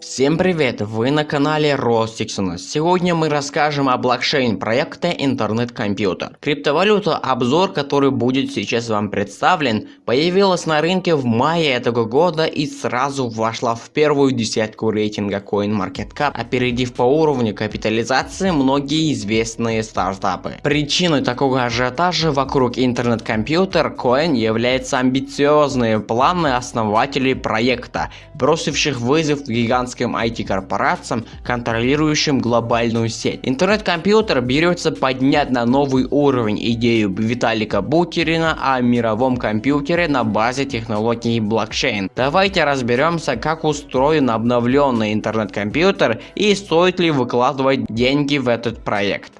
Всем привет! Вы на канале Ростиксона. Сегодня мы расскажем о блокчейн проекта интернет-компьютер. Криптовалюта, обзор который будет сейчас вам представлен, появилась на рынке в мае этого года и сразу вошла в первую десятку рейтинга CoinMarketCap, опередив по уровню капитализации многие известные стартапы. Причиной такого ажиотажа вокруг интернет-компьютер Coin является амбициозные планы основателей проекта, бросивших вызов гигантским гигантским IT-корпорациям, контролирующим глобальную сеть. Интернет-компьютер берется поднять на новый уровень идею Виталика Бутерина о мировом компьютере на базе технологии блокчейн. Давайте разберемся, как устроен обновленный интернет-компьютер и стоит ли выкладывать деньги в этот проект.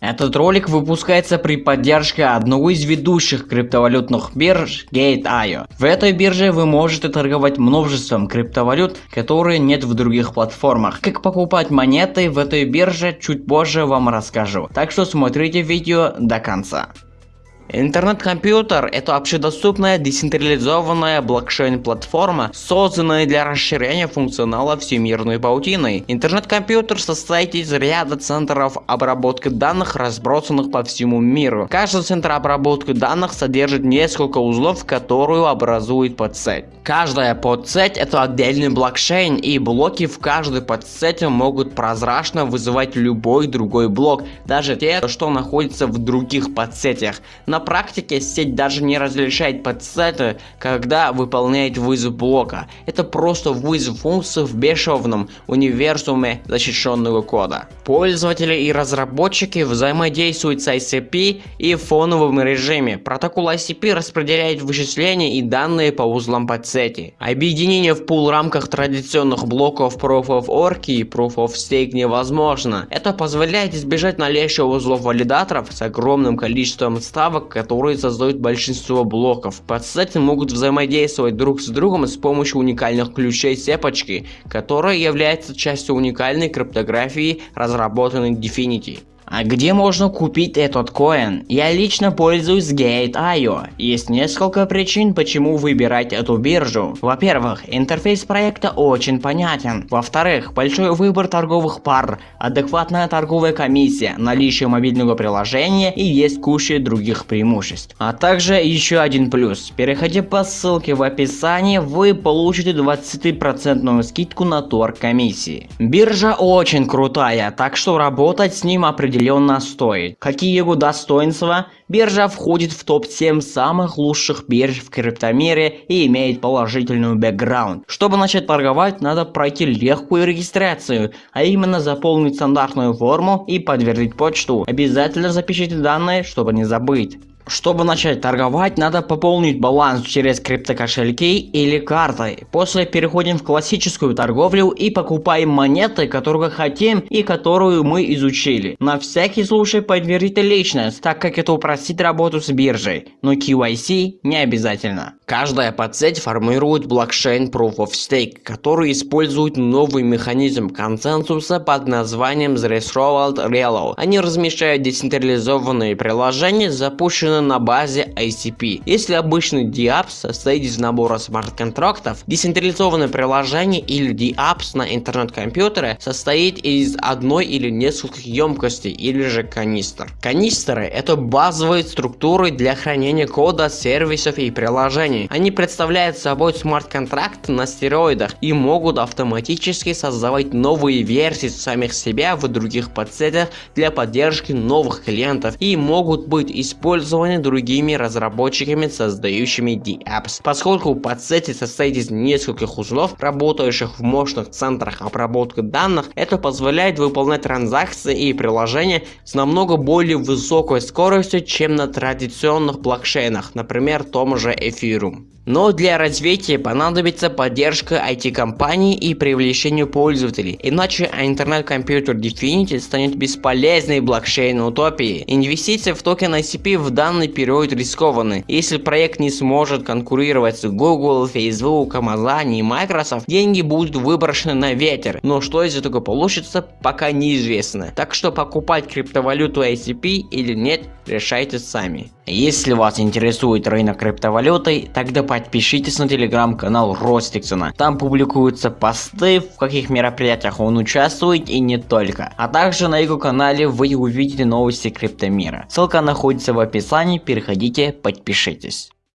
Этот ролик выпускается при поддержке одного из ведущих криптовалютных бирж Gate.io. В этой бирже вы можете торговать множеством криптовалют, которые нет в других платформах. Как покупать монеты в этой бирже чуть позже вам расскажу. Так что смотрите видео до конца. Интернет-компьютер – это общедоступная децентрализованная блокчейн-платформа, созданная для расширения функционала всемирной паутиной. Интернет-компьютер состоит из ряда центров обработки данных, разбросанных по всему миру. Каждый центр обработки данных содержит несколько узлов, которые образуют подсеть. Каждая подсеть – это отдельный блокчейн, и блоки в каждой подсети могут прозрачно вызывать любой другой блок, даже те, что находятся в других подсетях. На практике сеть даже не различает подсеты, когда выполняет вызов блока. Это просто вызов функции в бесшовном универсуме защищенного кода. Пользователи и разработчики взаимодействуют с ICP и в фоновом режиме. Протокол ICP распределяет вычисления и данные по узлам подсети. Объединение в пул рамках традиционных блоков Proof of Work и Proof of Stake невозможно. Это позволяет избежать наличия узлов валидаторов с огромным количеством ставок которые создают большинство блоков. Подсеты могут взаимодействовать друг с другом с помощью уникальных ключей цепочки, которая является частью уникальной криптографии, разработанной Definity. А где можно купить этот коин? Я лично пользуюсь Gate.io. Есть несколько причин, почему выбирать эту биржу. Во-первых, интерфейс проекта очень понятен. Во-вторых, большой выбор торговых пар, адекватная торговая комиссия, наличие мобильного приложения и есть куча других преимуществ. А также еще один плюс. Переходя по ссылке в описании, вы получите 20% скидку на торг комиссии. Биржа очень крутая, так что работать с ним определенно определенно стоит. Какие его достоинства? Биржа входит в топ-7 самых лучших бирж в криптомире и имеет положительный бэкграунд. Чтобы начать торговать, надо пройти легкую регистрацию, а именно заполнить стандартную форму и подтвердить почту. Обязательно запишите данные, чтобы не забыть. Чтобы начать торговать, надо пополнить баланс через криптокошельки или картой. После переходим в классическую торговлю и покупаем монеты, которые хотим и которую мы изучили. На всякий случай подтвердите личность, так как это упростит работу с биржей, но KYC не обязательно. Каждая подсеть формирует блокчейн Proof of Stake, который использует новый механизм консенсуса под названием Threshold Reload. Они размещают децентрализованные приложения, запущенные на базе ICP. Если обычный DApps состоит из набора смарт-контрактов, децентрализованное приложение или DApps на интернет-компьютере состоит из одной или нескольких емкостей или же канистр. Канистры это базовые структуры для хранения кода, сервисов и приложений. Они представляют собой смарт-контракты на стероидах и могут автоматически создавать новые версии самих себя в других подсетях для поддержки новых клиентов и могут быть использованы использованы другими разработчиками, создающими DApps. Поскольку подсети состоит из нескольких узлов, работающих в мощных центрах обработки данных, это позволяет выполнять транзакции и приложения с намного более высокой скоростью, чем на традиционных блокчейнах, например, том же Ethereum. Но для развития понадобится поддержка IT-компаний и привлечение пользователей, иначе интернет-компьютер Definity станет бесполезной блокчейн-утопией. Инвестиции в токен ICP в данный период рискованы. Если проект не сможет конкурировать с Google, Facebook, Amazon и Microsoft, деньги будут выброшены на ветер. Но что из этого получится, пока неизвестно. Так что покупать криптовалюту ICP или нет, решайте сами. Если вас интересует рынок криптовалюты, тогда по подпишитесь на телеграм-канал Ростиксона. Там публикуются посты, в каких мероприятиях он участвует и не только. А также на его канале вы увидите новости криптомира. Ссылка находится в описании, переходите, подпишитесь.